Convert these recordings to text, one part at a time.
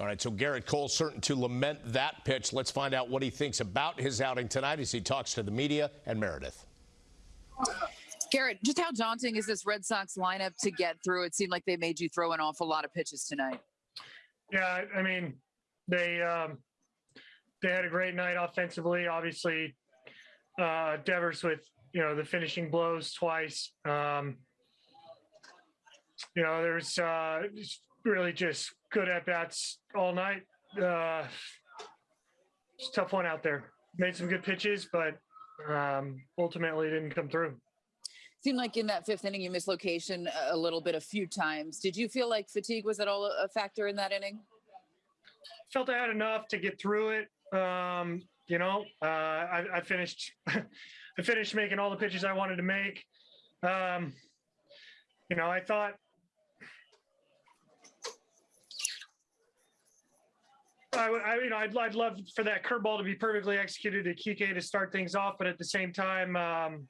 All right, so Gerrit Cole certain to lament that pitch. Let's find out what he thinks about his outing tonight as he talks to the media and Meredith. Gerrit, just how daunting is this Red Sox lineup to get through? It seemed like they made you throw an awful lot of pitches tonight. Yeah, I mean, they um, they had a great night offensively. Obviously, uh, Devers with you know the finishing blows twice. Um, you know, there's uh, just really just good at bats all night. Uh, it's a tough one out there. Made some good pitches, but um, ultimately didn't come through. Seemed like in that fifth inning you missed location a little bit a few times. Did you feel like fatigue was at all a factor in that inning? Felt I had enough to get through it. Um, you know, uh, I, I finished. I finished making all the pitches I wanted to make. Um, you know, I thought I, would- I you know, I'd, I'd love for that curveball to be perfectly executed to Kike to start things off, but at the same time, um,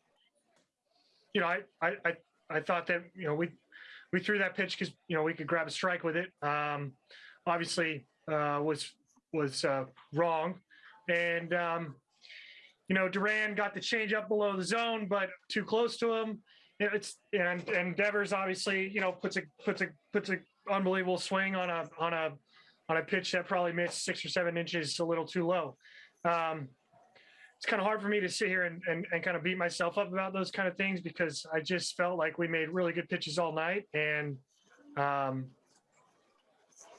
you know, I, I, I, I thought that you know we we threw that pitch because you know we could grab a strike with it. Um, obviously, uh, was was uh, wrong, and um, you know Duran got the change up below the zone, but too close to him. It's and and Devers obviously you know puts a puts a puts a unbelievable swing on a on a on a pitch that probably missed six or seven inches a little too low. Um, it's kind of hard for me to sit here and, and, and kind of beat myself up about those kind of things because I just felt like we made really good pitches all night and um,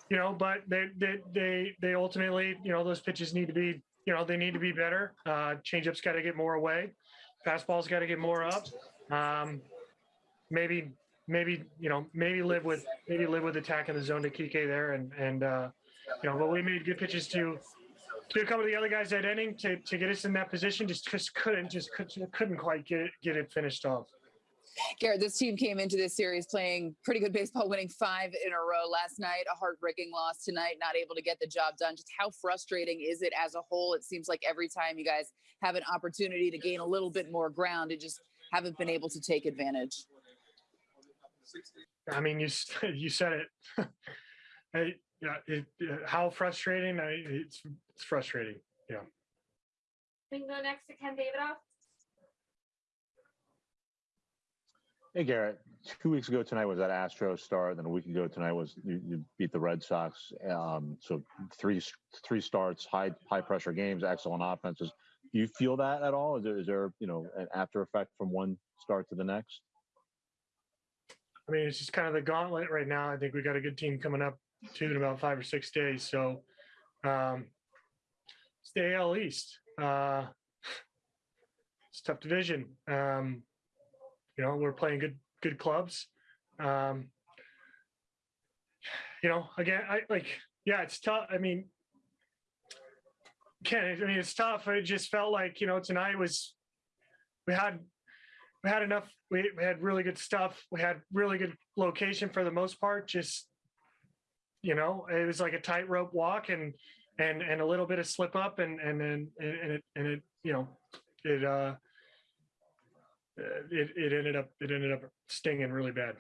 you know, but they, they, they, they ultimately, you know, those pitches need to be, you know, they need to be better. Uh, changeup's got to get more away. Fastball's got to get more up. Um, maybe, maybe, you know, maybe live with, maybe live with attacking the zone to Kike there. And, and, uh, you know, but we made good pitches to, to a couple of the other guys that inning to, to get us in that position. Just, just couldn't, just couldn't, couldn't quite get it, get it finished off. Gerrit, this team came into this series playing pretty good baseball, winning five in a row last night. A heartbreaking loss tonight, not able to get the job done. Just how frustrating is it as a whole? It seems like every time you guys have an opportunity to gain a little bit more ground, it just haven't been able to take advantage. I mean, you you said it. I, yeah, it, uh, how frustrating. I, it's it's frustrating. We can go next to Ken Davidoff. Hey Gerrit, two weeks ago tonight was that Astros start, and then a week ago tonight was you, you beat the Red Sox. Um, so three three starts, high high pressure games, excellent offenses. Do you feel that at all? Is there is there you know an after effect from one start to the next? I mean, it's just kind of the gauntlet right now. I think we got a good team coming up too in about five or six days. So um, it's the AL East. Uh, it's tough division. Um, you know, we're playing good good clubs. Um, you know, again, I like, yeah, it's tough. I mean, Ken, I mean, it's tough. It just felt like, you know, tonight was, we had, we had enough, we, we had really good stuff. We had really good location for the most part. Just, you know, it was like a tightrope walk and, and, and a little bit of slip up and, and then, and, and it, and it, you know, it, uh, it, it ended up, it ended up stinging really bad.